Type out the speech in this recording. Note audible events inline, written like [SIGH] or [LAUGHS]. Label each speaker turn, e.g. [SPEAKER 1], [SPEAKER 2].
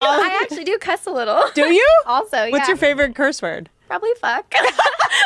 [SPEAKER 1] Oh. I actually do cuss a little.
[SPEAKER 2] Do you? [LAUGHS]
[SPEAKER 1] Also, yeah.
[SPEAKER 2] What's your favorite curse word?
[SPEAKER 1] Probably fuck. [LAUGHS] [LAUGHS]